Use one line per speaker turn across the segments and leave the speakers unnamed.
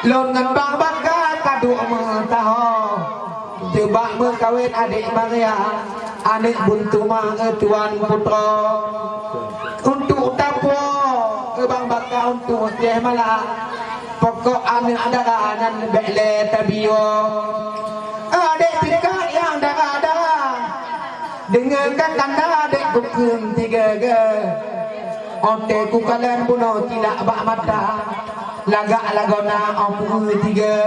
Lon ngan bang baka kadu mentaho Tebak mengkawin adik Maria Adik buntu mang tuan putra. Untuk tapo bang baka untuk dia malah Pokok anak darah nan bekle tabio. Adik tika yang darah-darah Dengan kakanda adik kukum tiga ge. Onte ku kalian bunuh tidak bak mata Lagak lagona ompu tiga.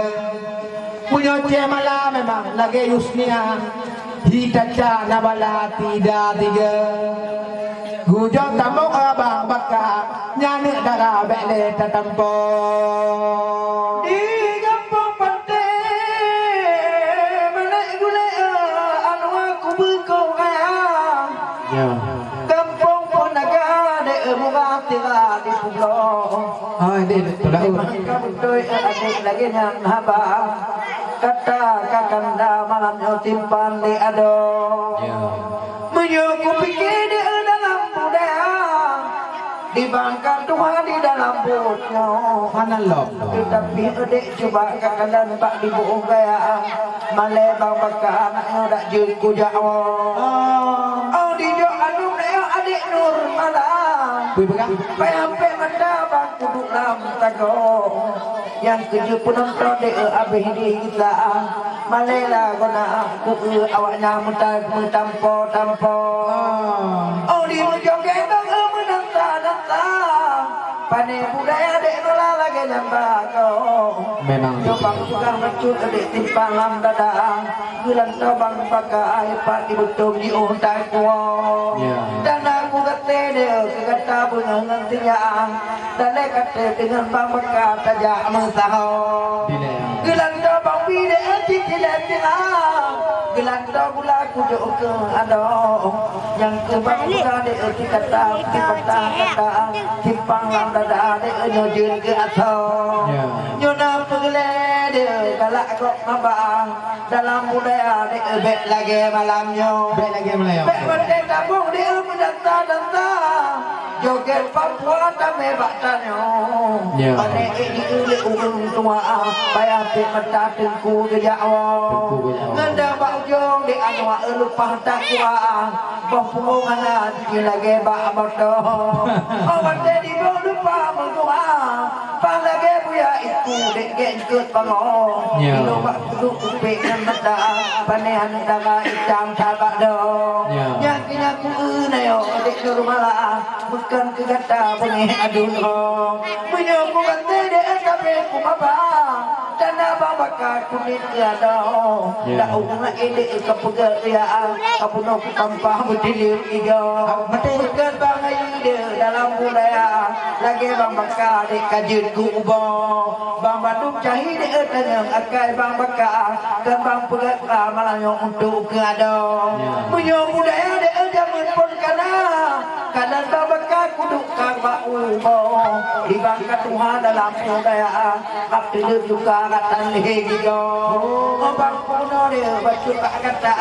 Punya cie malam memang lagi yusnia Hitaca nabala tidak tiga. Gujo tamu abang baka Nyani darah bekle tatampo Ah, ini tolak
Kamu tuh lagi yang haba Kata kakanda malamnya timpan di ado
Ya.
Menyuku pikir di dalam budaya Di bangka Tuhan di dalam butnya
Mana lop?
Tetapi adik cuba kakanda nampak di buung gaya Malay bang baka anaknya dak jengku jawa Oh di jo anu dia adik nur malam
Wih
mata bang kuduk lam tago. Yang keju pun nonton de abih di kita Malela guna aku awaknya muntah mutampo tampo. Oh di mujoget bang menanta nanta Pane budaya dek nola lagi lambago
Memang.
Coba tukang mecut adik timpang lam dadang Bulan tabang pakai pak di betul di untai kuo
Ya.
Dan kata dia kata nantinya Dan dia kata dengan bang bekat tajak
Bila
Gelang tabang bide anti tidak tiang Gelanda gula kujuk ke ada yang ke bang buka de erti kata ti petang kata timpang lam dada de nyojun ke atas.
Ya.
Nyona pegle de galak kok mabang dalam budaya de ebek lagi malamnya.
Baik lagi Melayu
Bek berde tabung dia mendanta danta Joget Papua tame baktanyo
Ya.
Ane ini uli urung tua Bayar pek mata tengku ke Jawa.
Tengku ke Jawa.
Ngenda bak ujung di anwa elupah takwa Bang punggung anak di lagi bak moto Oh berde di bawah lupa mengua Pang lagi buya itu dek get ikut pango
Ya.
Ilo bak duduk upik dan mata Panehan dama hitam tabak do
Ya.
Yang kena ku unayo dek nur malah Bukan ke kata bunyi adun ho Bunyi ku kata dek tapi ku mabah. Dan abang bakar kulit tiada
Ya.
Dah unga ini ke pekerjaan. Apa nak tampah berdilir iga Bukan bang ayu dia dalam budaya Lagi bang bakar di kajut kubah Bang bandung cahi dia tanya Akai bang bakar. Dan bang pekerjaan malahnya untuk keada
Ya.
Punya budaya dia jamin pun kana Kadang bang bakar Di bangka Tuhan dalam budaya Abdi dia juga kata lagi go Ngobang kuno dia tak kata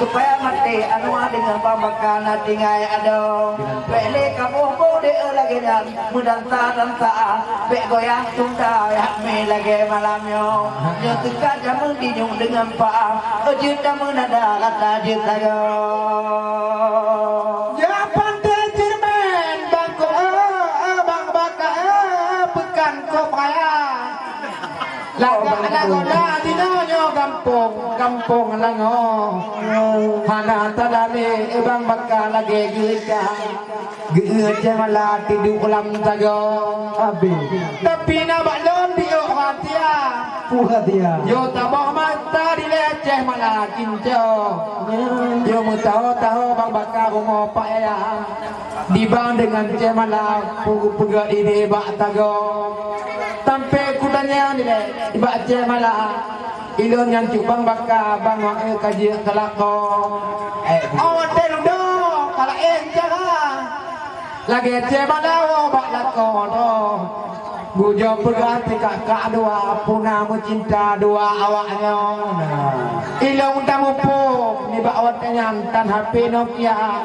Supaya mati anu dengan pamakan hati ngai ada. Bele kamu bo dia lagi dan Mudanta dan ta Bek goyang tunda ya me lagi malamnya. Tegak jamu dinyung dengan pa Ojit kamu nada kata jit
Laga laga dah di nyo kampung kampung lango. Hana tadane eh bang baka lagi gita. Geut jamala tidur lam tago. Abi. Tapi na balon di hatia.
Puha dia
Yo tabah mata di leceh malah kinco. Yo mu tahu tahu bang bakar rumah pak ya. Dibang dengan cemala pugu puga ini bak tago. Tampe kudanya ni le bak cemala. Ilon yang cupang bakar bang wang eh kaji kelako. Eh, awak teludo kalau eh jangan. Lagi cemala wo bak lako do. Bujo perganti kakak dua Puna mencinta dua awaknya Ilong tamu pun Ni bak awak tanyan Tan HP Nokia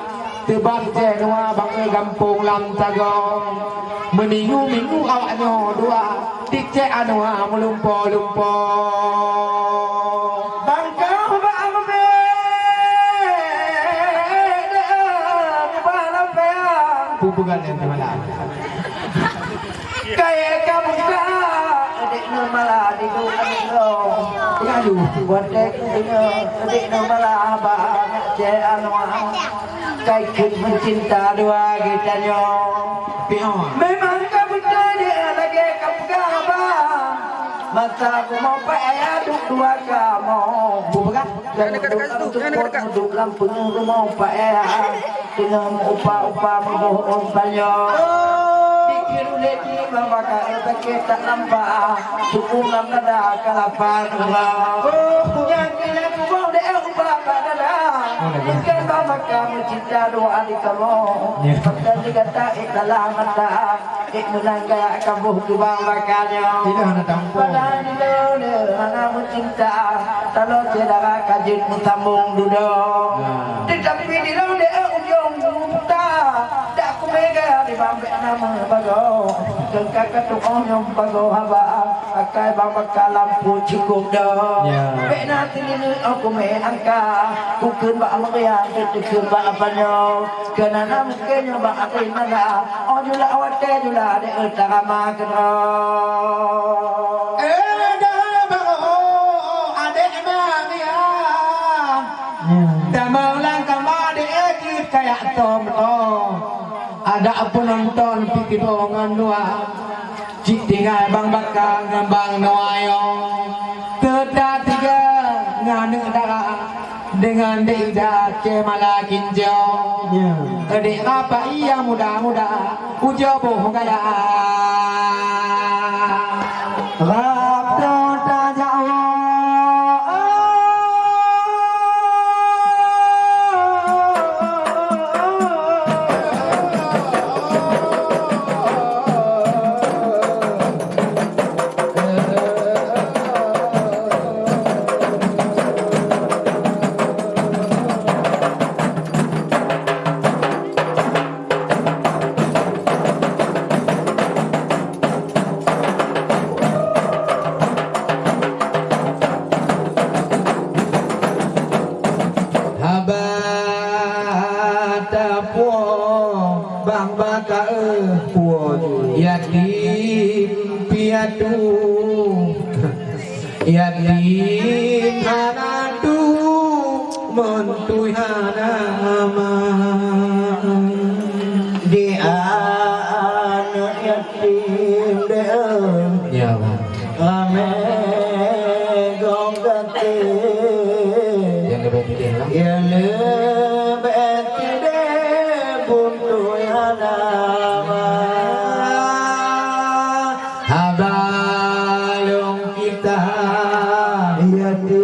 Tebang je dua Bang gampung lam tagong Meningu-minggu awaknya dua dicek anu ha melumpo-lumpo.
Bangkau bangbe de balam peang
Pupugan yang malam.
kaya kamu ka adik normala di dunia lo
Pengadu.
buat dek dunia adik normala ba je anu kai kun mencinta dua kita nyo memang kamu tadi lagi kamu kaba masa aku mau payah duk dua kamu.
Pupugan.
Duduk lampung rumah payah dengan upah-upah membohong banyak. Pikir lagi membakar pakai tak nampak. Suku nam nada kalapan orang Yang Bukan bapa kamu cinta doa di kamu Maka dikata ikalah mata Ik menangga kamu kubang makannya
Tidak nak tampung.
Padahal di dulu anak mencinta Kalau tidak kajit mutambung duduk Tetapi di dia ujung buta Tak aku mega di bambek nama bago Kengkak ketuong yang bago haba Akai bambek lampu cukup dah
Ya.
Bek nanti ini aku me angka Kukun bak meriang Ketukun bak apanya Kena nama kenya bak aku nada Oh jula awate jula de utama kena
Eh, dah bago. Adik bang ya. Damang lang kama di ekit kayak tom oh. Ada penonton pikir dongan dua. Cik tinggal bang bakal ngambang noayo. Kedah tiga nganu darah dengan dida cemala kinjo. Adik apa iya muda-muda ujo bohong kaya. Rabdo piatu yatim hanatu mentui hanama
di anak yatim deem
ya
داعيتي